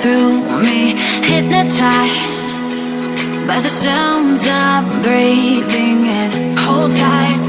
through me Hypnotized by the sounds I'm breathing and Hold tight.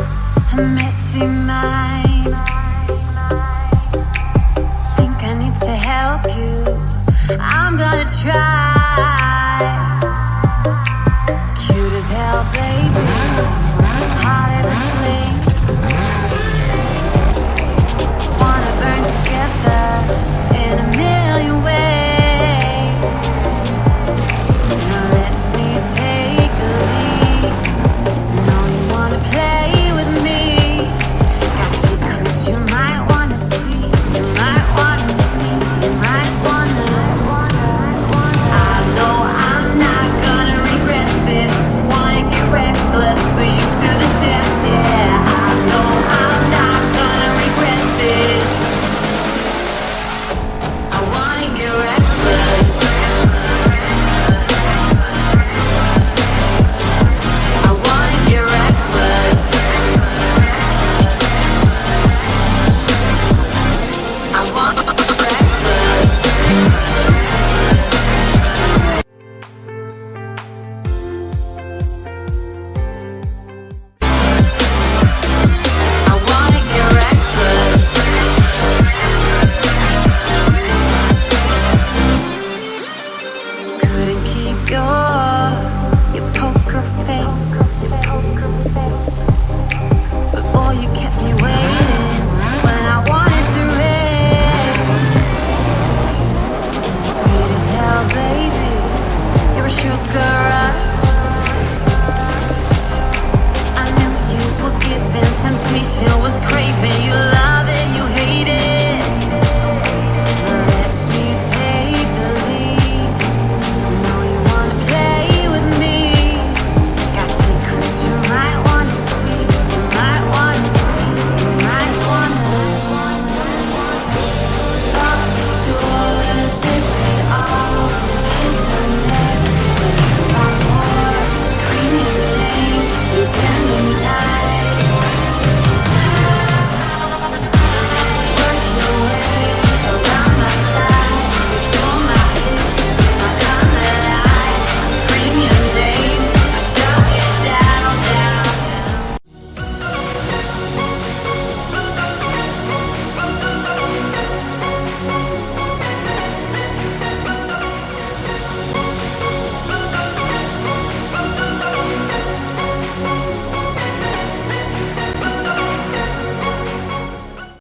a messy mind Think I need to help you. I'm gonna try. Cute as hell, baby. Hotter than flames. Wanna burn together In a million ways.